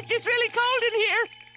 It's just really cold in here.